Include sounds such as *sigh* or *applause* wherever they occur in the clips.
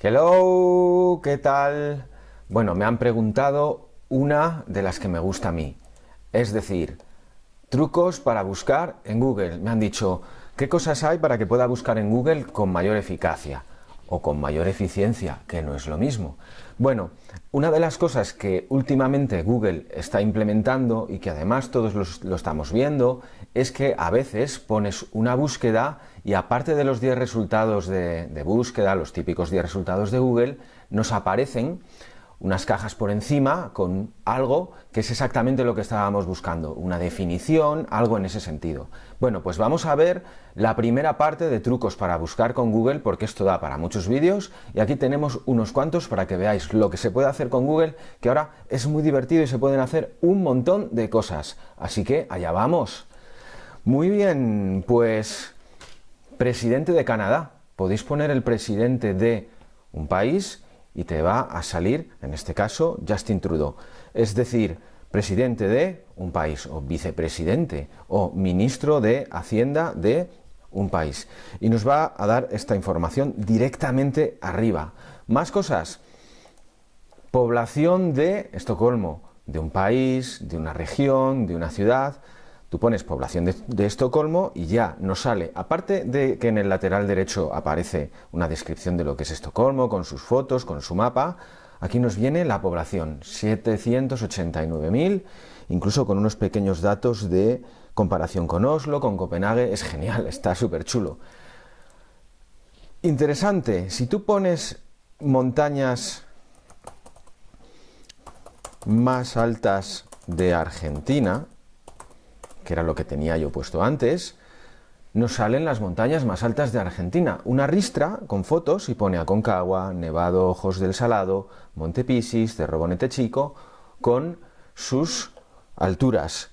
Hello, ¿qué tal? Bueno, me han preguntado una de las que me gusta a mí. Es decir, trucos para buscar en Google. Me han dicho, ¿qué cosas hay para que pueda buscar en Google con mayor eficacia? O con mayor eficiencia, que no es lo mismo. Bueno, una de las cosas que últimamente Google está implementando y que además todos lo estamos viendo es que a veces pones una búsqueda y aparte de los 10 resultados de, de búsqueda, los típicos 10 resultados de Google, nos aparecen unas cajas por encima con algo que es exactamente lo que estábamos buscando, una definición, algo en ese sentido. Bueno, pues vamos a ver la primera parte de trucos para buscar con Google, porque esto da para muchos vídeos, y aquí tenemos unos cuantos para que veáis lo que se puede hacer con Google, que ahora es muy divertido y se pueden hacer un montón de cosas. Así que allá vamos. Muy bien, pues presidente de Canadá. Podéis poner el presidente de un país y te va a salir, en este caso, Justin Trudeau. Es decir, presidente de un país, o vicepresidente, o ministro de Hacienda de un país. Y nos va a dar esta información directamente arriba. Más cosas. Población de Estocolmo, de un país, de una región, de una ciudad. Tú pones población de, Estocolmo y ya nos sale, aparte de que en el lateral derecho aparece una descripción de lo que es Estocolmo, con sus fotos, con su mapa, aquí nos viene la población, 789.000, incluso con unos pequeños datos de comparación con Oslo, con Copenhague, es genial, *laughs* está súper chulo. Interesante, si tú pones montañas más altas de Argentina, que era lo que tenía yo puesto antes, nos salen las montañas más altas de Argentina. Una ristra con fotos y pone Aconcagua, Nevado, Ojos del Salado, Monte Pisis, Cerro Bonete Chico, con sus alturas.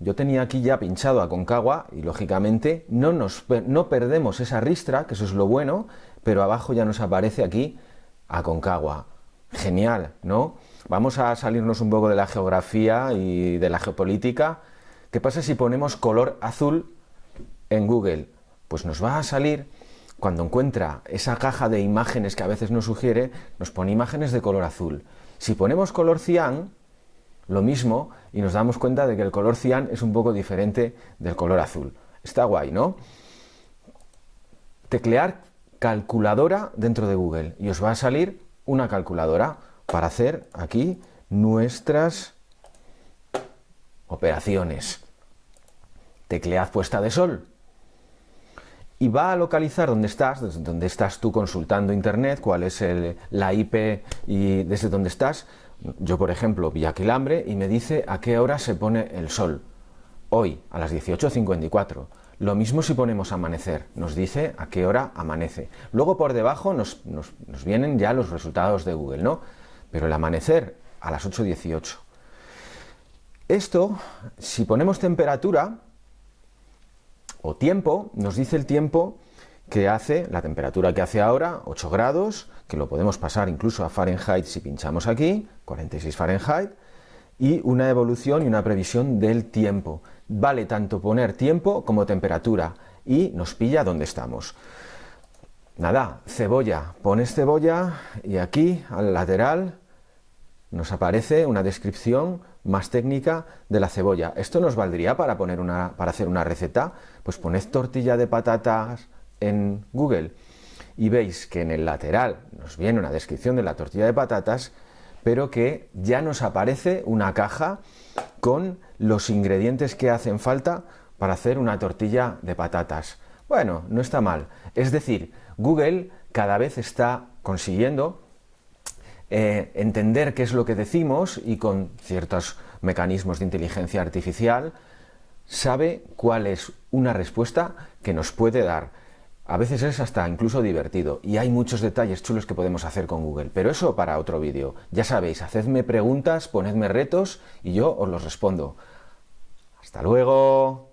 Yo tenía aquí ya pinchado Aconcagua y lógicamente no, nos, no perdemos esa ristra, que eso es lo bueno, pero abajo ya nos aparece aquí Aconcagua. Genial, ¿no? Vamos a salirnos un poco de la geografía y de la geopolítica ¿Qué pasa si ponemos color azul en Google? Pues nos va a salir, cuando encuentra esa caja de imágenes que a veces nos sugiere, nos pone imágenes de color azul. Si ponemos color cian, lo mismo, y nos damos cuenta de que el color cian es un poco diferente del color azul. Está guay, ¿no? Teclear calculadora dentro de Google y os va a salir una calculadora para hacer aquí nuestras operaciones teclead puesta de sol y va a localizar dónde estás, desde dónde estás tú consultando internet, cuál es la IP y desde dónde estás. Yo, por ejemplo, Villaquilambre y me dice a qué hora se pone el sol. Hoy, a las 18.54. Lo mismo si ponemos amanecer, nos dice a qué hora amanece. Luego por debajo nos, nos vienen ya los resultados de Google, ¿no? Pero el amanecer a las 8.18. Esto, si ponemos temperatura, o tiempo, nos dice el tiempo que hace, la temperatura que hace ahora, 8 grados, que lo podemos pasar incluso a Fahrenheit si pinchamos aquí, 46 Fahrenheit, y una evolución y una previsión del tiempo. Vale tanto poner tiempo como temperatura, y nos pilla donde estamos. Nada, cebolla, pones cebolla y aquí al lateral nos aparece una descripción más técnica de la cebolla. ¿Esto nos valdría para, poner una, para hacer una receta? Pues poned tortilla de patatas en Google y veis que en el lateral nos viene una descripción de la tortilla de patatas, pero que ya nos aparece una caja con los ingredientes que hacen falta para hacer una tortilla de patatas. Bueno, no está mal. Es decir, Google cada vez está consiguiendo eh, entender qué es lo que decimos y con ciertos mecanismos de inteligencia artificial sabe cuál es una respuesta que nos puede dar. A veces es hasta incluso divertido y hay muchos detalles chulos que podemos hacer con Google, pero eso para otro vídeo. Ya sabéis, hacedme preguntas, ponedme retos y yo os los respondo. ¡Hasta luego!